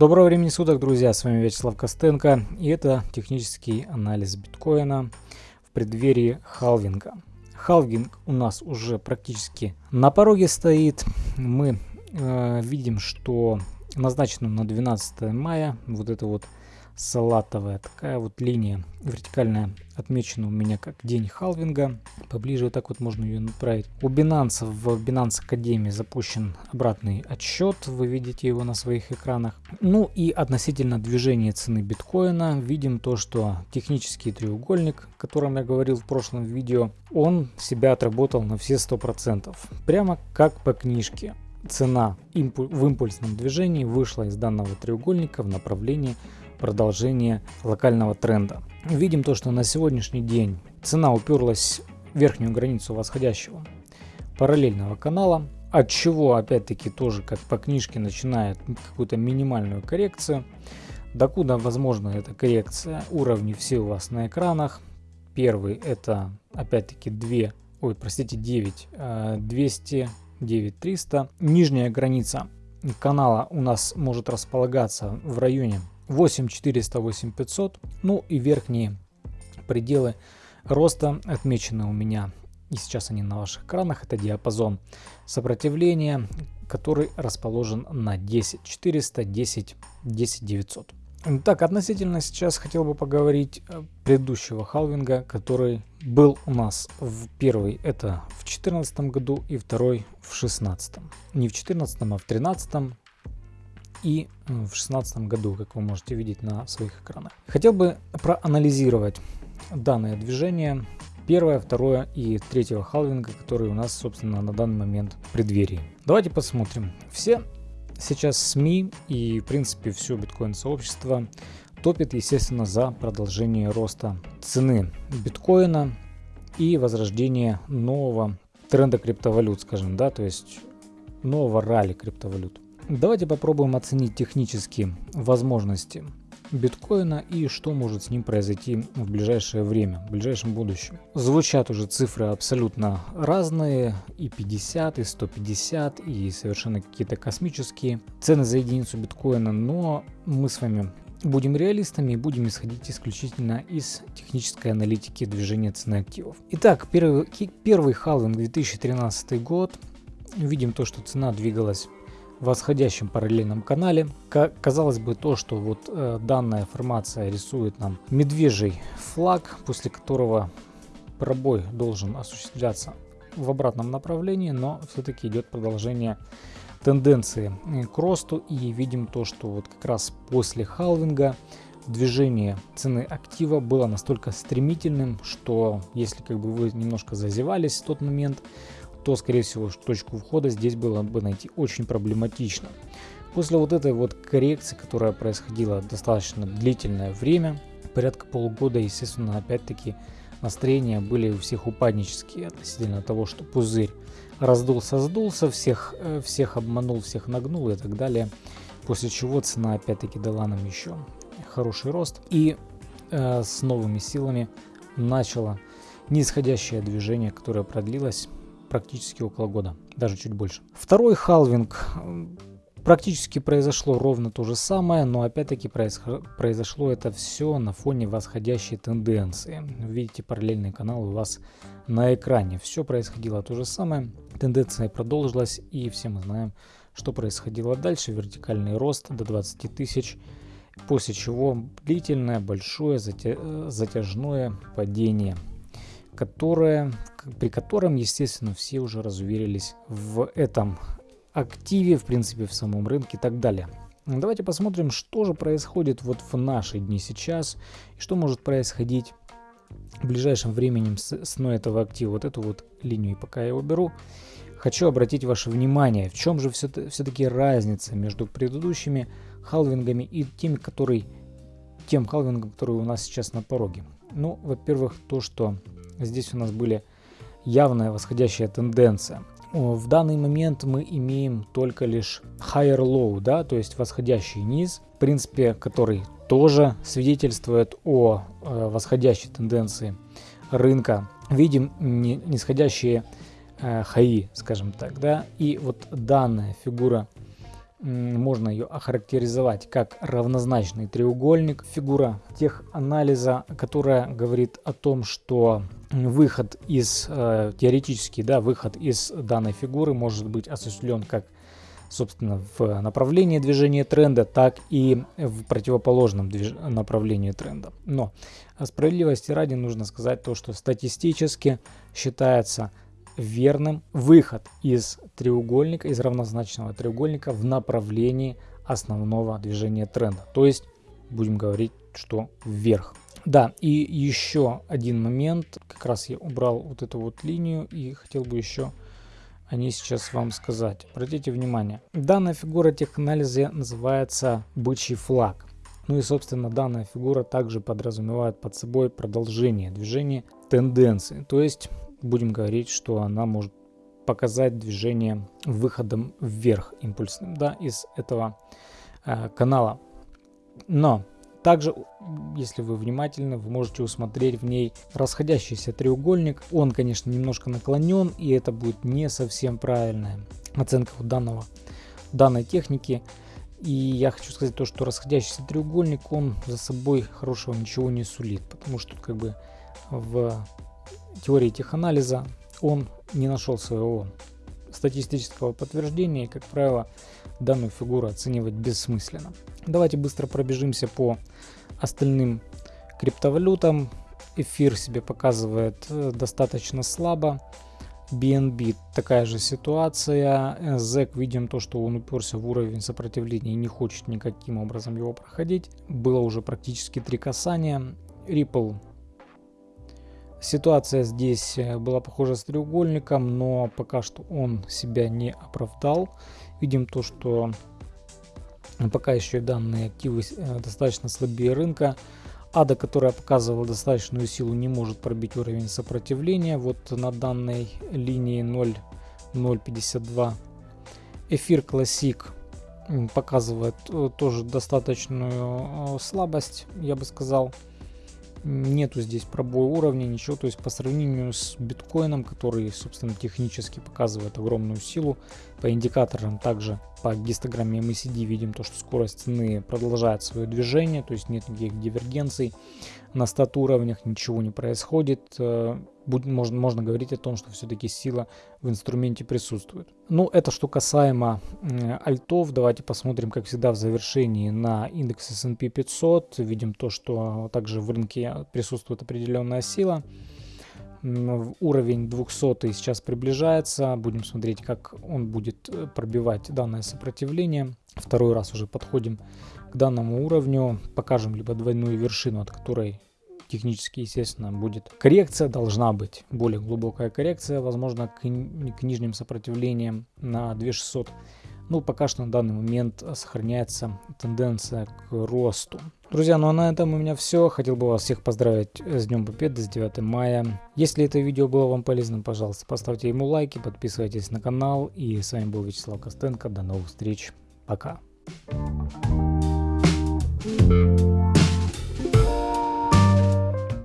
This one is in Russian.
Доброго времени суток, друзья, с вами Вячеслав Костенко, и это технический анализ биткоина в преддверии халвинга. Халвинг у нас уже практически на пороге стоит. Мы э, видим, что назначено на 12 мая вот это вот салатовая такая вот линия вертикальная отмечена у меня как день халвинга. Поближе вот так вот можно ее направить. У Binance в Binance Академии запущен обратный отсчет. Вы видите его на своих экранах. Ну и относительно движения цены биткоина видим то, что технический треугольник, о котором я говорил в прошлом видео, он себя отработал на все 100%. Прямо как по книжке цена в импульсном движении вышла из данного треугольника в направлении продолжения локального тренда. Видим то, что на сегодняшний день цена уперлась в верхнюю границу восходящего параллельного канала, от чего опять-таки тоже как по книжке начинает какую-то минимальную коррекцию. Докуда возможна эта коррекция? Уровни все у вас на экранах. Первый это опять-таки 2, ой, простите, 9, 200, 9300. Нижняя граница канала у нас может располагаться в районе 8400, 8500. Ну и верхние пределы роста отмечены у меня. И сейчас они на ваших экранах. Это диапазон сопротивления, который расположен на 10 400, 10, 10 900. Так, относительно сейчас хотел бы поговорить предыдущего халвинга, который был у нас в первый это в 2014 году и второй в 2016. Не в 2014, а в 2013 и э, в 2016 году, как вы можете видеть на своих экранах. Хотел бы проанализировать данное движение первое, второе и третьего халвинга, который у нас, собственно, на данный момент в преддверии. Давайте посмотрим. Все сейчас СМИ и, в принципе, все биткоин-сообщество топит, естественно, за продолжение роста цены биткоина и возрождение нового тренда криптовалют, скажем, да, то есть нового ралли криптовалют. Давайте попробуем оценить технически возможности биткоина и что может с ним произойти в ближайшее время, в ближайшем будущем. Звучат уже цифры абсолютно разные, и 50, и 150, и совершенно какие-то космические цены за единицу биткоина, но мы с вами будем реалистами и будем исходить исключительно из технической аналитики движения цены активов. Итак, первый, первый халвинг 2013 год. Видим то, что цена двигалась восходящем параллельном канале. Казалось бы, то, что вот э, данная формация рисует нам медвежий флаг, после которого пробой должен осуществляться в обратном направлении, но все-таки идет продолжение тенденции к росту и видим то, что вот как раз после халвинга движение цены актива было настолько стремительным, что если как бы вы немножко зазевались в тот момент, то, скорее всего, точку входа здесь было бы найти очень проблематично. После вот этой вот коррекции, которая происходила достаточно длительное время, порядка полугода, естественно, опять-таки настроения были у всех упаднические относительно того, что пузырь раздулся, сдулся, всех, э, всех обманул, всех нагнул и так далее. После чего цена опять-таки дала нам еще хороший рост и э, с новыми силами начало нисходящее движение, которое продлилось практически около года, даже чуть больше. Второй халвинг практически произошло ровно то же самое, но опять-таки произошло это все на фоне восходящей тенденции. Видите параллельный канал у вас на экране. Все происходило то же самое, тенденция продолжилась и все мы знаем, что происходило дальше. Вертикальный рост до 20 тысяч, после чего длительное большое затяжное падение которое, при котором, естественно, все уже разуверились в этом активе, в принципе, в самом рынке и так далее. Давайте посмотрим, что же происходит вот в наши дни сейчас, и что может происходить в ближайшем времени с ценой этого актива. Вот эту вот линию, пока я его беру, хочу обратить ваше внимание, в чем же все-таки разница между предыдущими халвингами и теми, который, тем халвингом, который у нас сейчас на пороге. Ну, во-первых, то, что здесь у нас были явная восходящая тенденция. В данный момент мы имеем только лишь higher low, да, то есть восходящий низ, в принципе, который тоже свидетельствует о э, восходящей тенденции рынка. Видим нисходящие э, хаи, скажем так, да, и вот данная фигура можно ее охарактеризовать как равнозначный треугольник. Фигура теханализа, которая говорит о том, что выход из, э, теоретически, да, выход из данной фигуры может быть осуществлен как собственно, в направлении движения тренда, так и в противоположном движ... направлении тренда. Но справедливости ради нужно сказать то, что статистически считается верным выход из треугольника, из равнозначного треугольника в направлении основного движения тренда. То есть, будем говорить, что вверх. Да, и еще один момент. Как раз я убрал вот эту вот линию и хотел бы еще о ней сейчас вам сказать. Обратите внимание. Данная фигура теханализа называется бычий флаг. Ну и, собственно, данная фигура также подразумевает под собой продолжение движения тенденции. То есть будем говорить, что она может показать движение выходом вверх импульсным да, из этого э, канала. Но также, если вы внимательны, вы можете усмотреть в ней расходящийся треугольник. Он, конечно, немножко наклонен, и это будет не совсем правильная оценка вот данного, данной техники. И я хочу сказать то, что расходящийся треугольник, он за собой хорошего ничего не сулит, потому что как бы в теории теханализа он не нашел своего статистического подтверждения, и, как правило, данную фигуру оценивать бессмысленно. Давайте быстро пробежимся по остальным криптовалютам. Эфир себе показывает э, достаточно слабо. BNB такая же ситуация. ZEC видим то, что он уперся в уровень сопротивления и не хочет никаким образом его проходить. Было уже практически три касания. Ripple Ситуация здесь э, была похожа с треугольником, но пока что он себя не оправдал. Видим то, что пока еще данные активы э, достаточно слабее рынка. Ада, которая показывала достаточную силу, не может пробить уровень сопротивления. Вот на данной линии 0.052. Эфир Classic показывает э, тоже достаточную слабость, я бы сказал нету здесь пробоя уровня, ничего. То есть по сравнению с биткоином, который, собственно, технически показывает огромную силу, по индикаторам также по гистограмме MACD видим то, что скорость цены продолжает свое движение, то есть нет никаких дивергенций на стат уровнях, ничего не происходит. Э, можно, можно говорить о том, что все-таки сила в инструменте присутствует. Ну, это что касаемо альтов. Давайте посмотрим, как всегда, в завершении на индекс S&P 500. Видим то, что также в рынке присутствует определенная сила. Уровень 200 сейчас приближается. Будем смотреть, как он будет э, пробивать данное сопротивление. Второй раз уже подходим к данному уровню. Покажем либо двойную вершину, от которой технически, естественно, будет коррекция, должна быть более глубокая коррекция, возможно, к, к нижним сопротивлениям на 2600. Ну, пока что на данный момент сохраняется тенденция к росту. Друзья, ну а на этом у меня все. Хотел бы вас всех поздравить с Днем Победы, с 9 мая. Если это видео было вам полезным, пожалуйста, поставьте ему лайки, подписывайтесь на канал. И с вами был Вячеслав Костенко. До новых встреч. Пока. Thank you